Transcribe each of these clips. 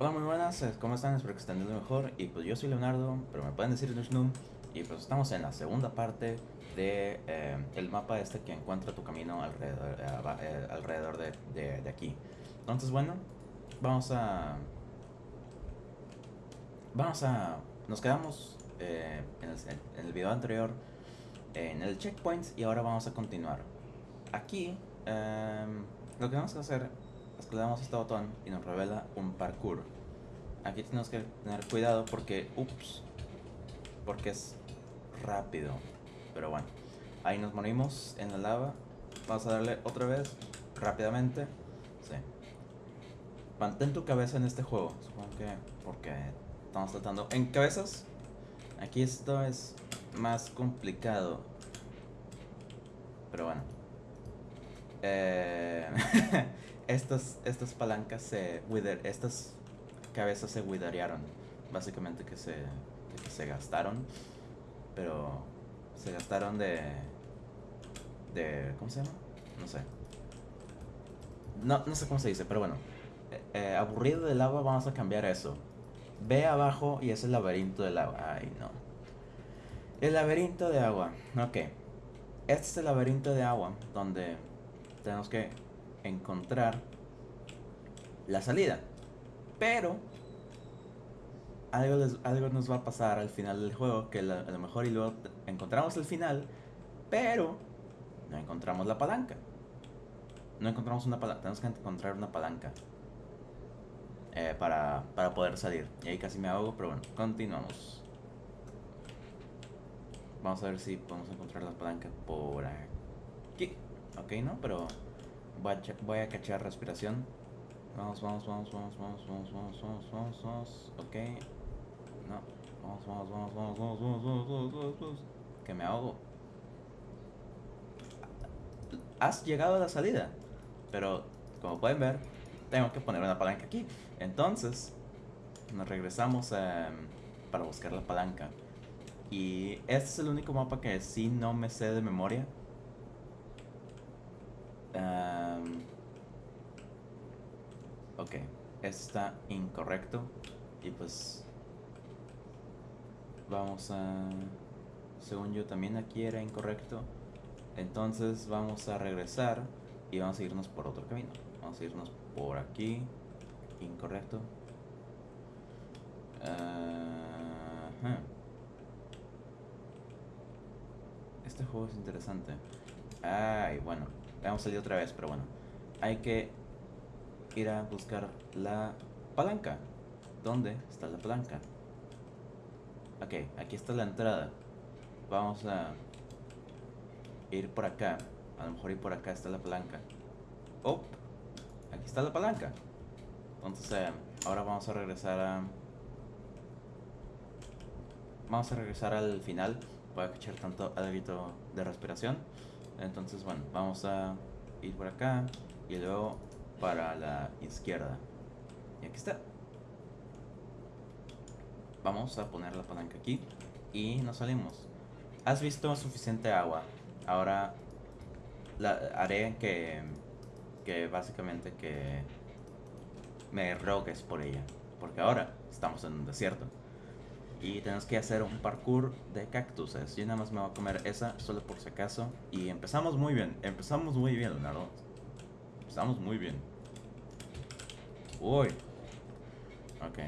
Hola, muy buenas, eh, ¿cómo están? Espero que estén mejor. Y pues yo soy Leonardo, pero me pueden decir Nushnum. Y pues estamos en la segunda parte de eh, mapa este que encuentra tu camino alrededor, eh, alrededor de, de- aquí. Entonces, bueno, vamos a... Vamos a... Nos quedamos en, el, en el video anterior en el checkpoint y ahora vamos a continuar. Aquí, em, lo que vamos a hacer damos este botón y nos revela un parkour. Aquí tenemos que tener cuidado porque, ups, porque es rápido. Pero bueno, ahí nos morimos en la lava. Vamos a darle otra vez, rápidamente. Sí. Mantén tu cabeza en este juego, supongo que porque estamos tratando en cabezas. Aquí esto es más complicado. Pero bueno. Eh, estas, estas palancas se wither, estas cabezas se witherearon. Básicamente que se, que se gastaron. Pero se gastaron de. de. ¿Cómo se llama? No sé. No, no sé cómo se dice, pero bueno. Eh, eh, aburrido de lava, vamos a cambiar eso. Ve abajo y es el laberinto del agua. Ay, no. El laberinto de agua. Ok. Este es el laberinto de agua donde tenemos que encontrar la salida. Pero algo, les- algo nos va a pasar al final del juego que a lo mejor y luego encontramos el final, pero no encontramos la palanca. No encontramos una palanca, tenemos que encontrar una palanca eh, para, para poder salir. Y ahí casi me ahogo, pero bueno, continuamos. Vamos a ver si podemos encontrar la palanca por aquí. Ok, no, pero voy a, cachar respiración. Vamos, vamos, vamos, vamos, vamos, vamos, vamos, vamos, vamos, vamos. Ok. No. Vamos, vamos, vamos, vamos, vamos, vamos, vamos, vamos, vamos. Que me ahogo. Has llegado a la salida. Pero, como pueden ver, tengo que poner una palanca aquí. Entonces, nos regresamos em, para buscar la palanca. Y este es el único mapa que sí no me sé de memoria. Em, ok, está incorrecto. Y pues vamos a... Según yo también aquí era incorrecto. Entonces vamos a regresar y vamos a irnos por otro camino. Vamos a irnos por aquí. Incorrecto. Este juego es interesante. Ay, bueno. Vamos a salir otra vez, pero bueno. Hay que ir a buscar la palanca. ¿Dónde está la palanca? Ok, aquí está la entrada. Vamos a ir por acá. A lo mejor ir por acá está la palanca. Oh, aquí está la palanca. Entonces, eh, ahora vamos a regresar a... Vamos a regresar al final. Voy a echar tanto algo de respiración. Entonces, bueno, vamos a ir por acá y luego para la izquierda. Y aquí está. Vamos a poner la palanca aquí y nos salimos. Has visto suficiente agua. Ahora la, haré que, que básicamente que me rogues por ella. Porque ahora estamos en un desierto. Y tenemos que hacer un parkour de cactuses. Yo nada más me voy a comer esa solo por si acaso. Y empezamos muy bien. Empezamos muy bien, Leonardo. Empezamos muy bien. Uy. Ok.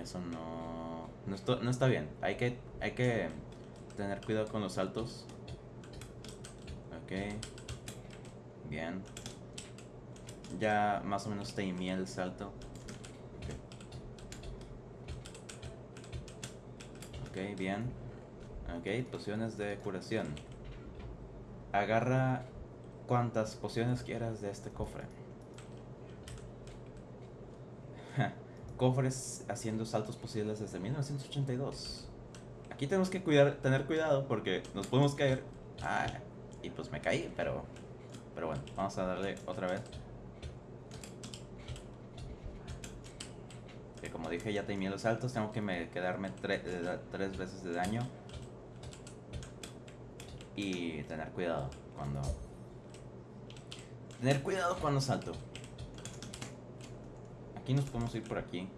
Eso no... No, esto- no está bien. Hay que, hay que tener cuidado con los saltos. Ok. Bien. Ya más o menos temí el salto. Bien. Ok, pociones de curación. Agarra cuantas pociones quieras de este cofre. Cofres haciendo saltos posibles desde 1982. Aquí tenemos que tener cuidado porque nos podemos caer. Ah, y pues me caí, pero. Pero bueno, vamos a darle otra vez. Que como dije, ya temí los saltos. Tengo que me quedarme eh, tres veces de daño. Y tener cuidado cuando. Tener cuidado cuando salto. Aquí nos podemos ir por aquí.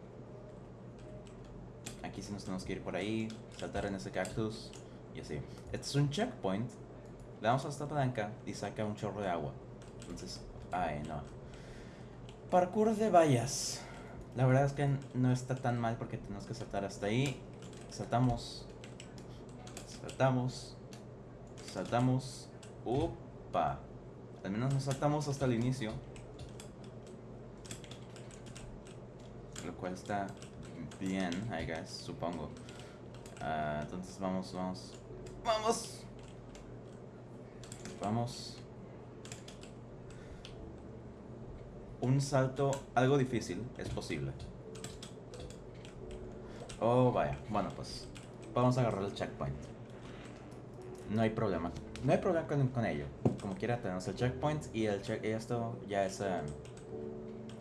aquí sí nos tenemos que ir por ahí, saltar en ese cactus y así. Este es un checkpoint. Le damos a esta palanca y saca un chorro de agua. Entonces, ay no. Parkour de vallas. La verdad es que no está tan mal porque tenemos que saltar hasta ahí. Saltamos. Saltamos. Saltamos. Upa. Al menos nos saltamos hasta el inicio. Lo cual está bien, I guess, supongo. Ah, entonces vamos, vamos. ¡Vamos! Vamos. Un salto algo difícil es posible. Oh, vaya. Bueno, pues vamos a agarrar el checkpoint. No hay problema. No hay problema con, ello. Como quiera tenemos el checkpoint y el check esto ya es em,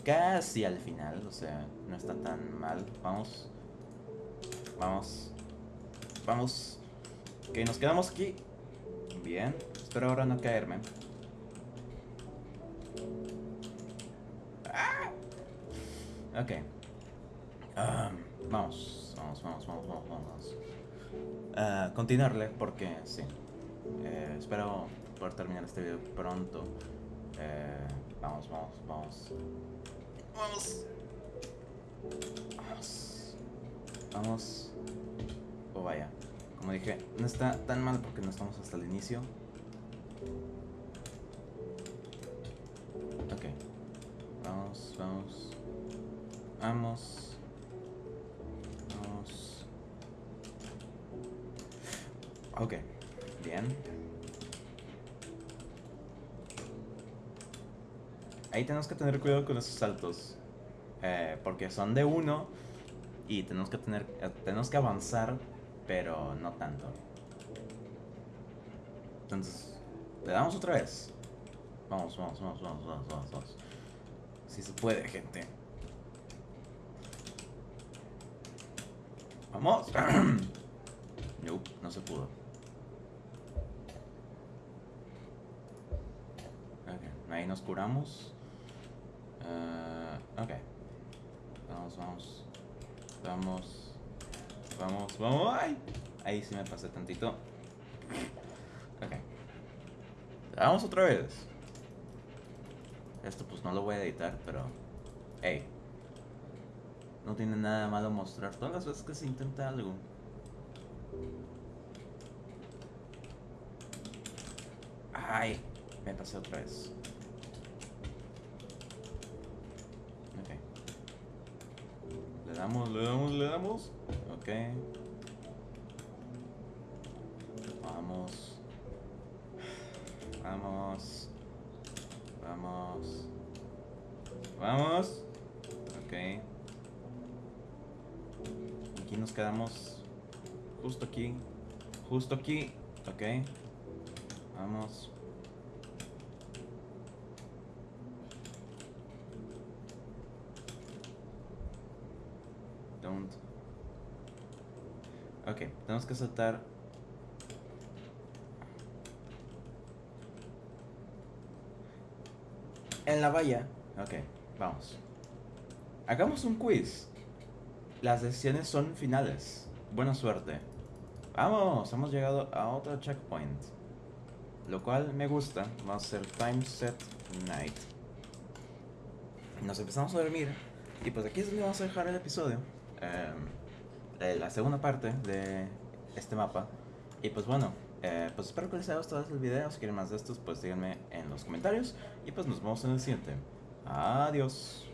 casi al final. O sea, no está tan mal. Vamos. Vamos. Vamos. Ok, nos quedamos aquí. Bien. Espero ahora no caerme. Ok. vamos. Vamos, vamos, vamos, vamos, vamos. Uh, continuarle porque sí. Eh, espero poder terminar este video pronto. Eh, vamos, vamos, vamos. Vamos. Vamos. Vamos. Oh, vaya. Como dije, no está tan mal porque no estamos hasta el inicio. Ok. Vamos, vamos. Vamos. Vamos. Ok. Bien. Ahí tenemos que tener cuidado con esos saltos. Eh, porque son de uno y tenemos que tener eh, tenemos que avanzar, pero no tanto. Entonces, le damos otra vez. Vamos, vamos, vamos, vamos, vamos, vamos, vamos. Si se puede, gente. Vamos. no, no se pudo. Ahí nos curamos. Uh, ok. Vamos, vamos. Vamos. Vamos, vamos. ¡Ay! Ahí sí me pasé tantito. Ok. Vamos otra vez. Esto pues no lo voy a editar, pero... Hey. No tiene nada malo mostrar todas las veces que se intenta algo. Ay, me pasé otra vez. Le damos, le damos, le damos. Ok. Vamos. Vamos. Vamos. Vamos. Ok. Aquí nos quedamos. Justo aquí. Justo aquí. Ok. Vamos. Ok, tenemos que saltar. En la valla. Ok, vamos. Hagamos un quiz. Las decisiones son finales. Buena suerte. Vamos, hemos llegado a otro checkpoint. Lo cual me gusta. Vamos a hacer time set night. Nos empezamos a dormir. Y pues aquí es donde vamos a dejar el episodio. Eh, la segunda parte de este mapa. Y pues bueno, eh, pues espero que les haya gustado el video. Si quieren más de estos, pues díganme en los comentarios. Y pues nos vemos en el siguiente. Adiós.